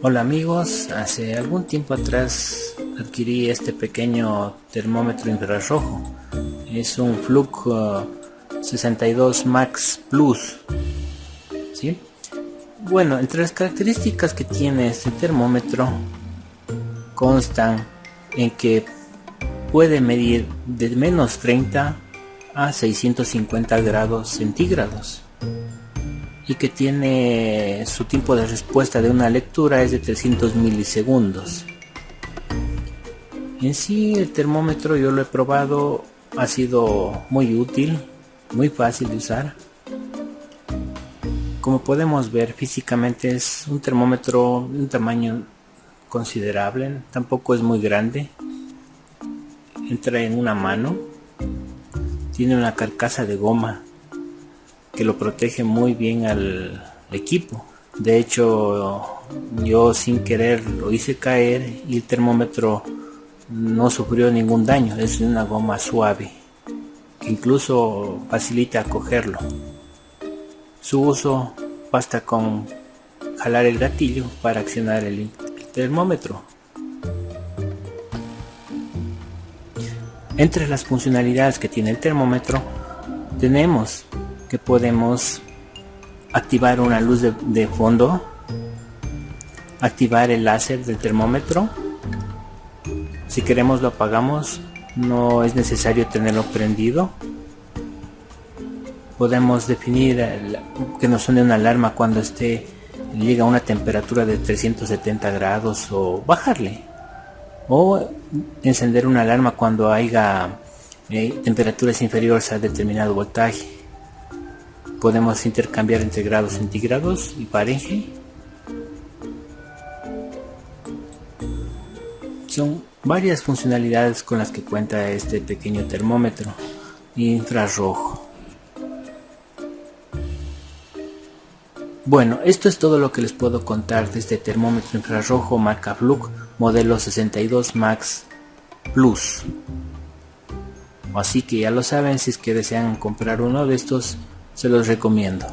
Hola amigos, hace algún tiempo atrás adquirí este pequeño termómetro infrarrojo. Es un Fluke 62 uh, Max Plus. ¿sí? Bueno, entre las características que tiene este termómetro constan en que puede medir de menos 30 a 650 grados centígrados y que tiene su tiempo de respuesta de una lectura es de 300 milisegundos. En sí el termómetro yo lo he probado, ha sido muy útil, muy fácil de usar. Como podemos ver físicamente es un termómetro de un tamaño considerable, tampoco es muy grande. Entra en una mano, tiene una carcasa de goma que lo protege muy bien al equipo. De hecho, yo sin querer lo hice caer y el termómetro no sufrió ningún daño. Es una goma suave que incluso facilita cogerlo. Su uso basta con jalar el gatillo para accionar el, termómetro. Entre las funcionalidades que tiene el termómetro tenemos que podemos activar una luz de, fondo, activar el láser del termómetro. Si queremos lo apagamos, no es necesario tenerlo prendido. Podemos definir que nos suene una alarma cuando esté llega a una temperatura de 370 grados o bajarle. O encender una alarma cuando haya eh, temperaturas inferiores a determinado voltaje podemos intercambiar entre grados centígrados y Fahrenheit. Son varias funcionalidades con las que cuenta este pequeño termómetro infrarrojo. Bueno, esto es todo lo que les puedo contar de este termómetro infrarrojo marca Fluke modelo 62 Max Plus. Así que ya lo saben, si es que desean comprar uno de estos, se los recomiendo.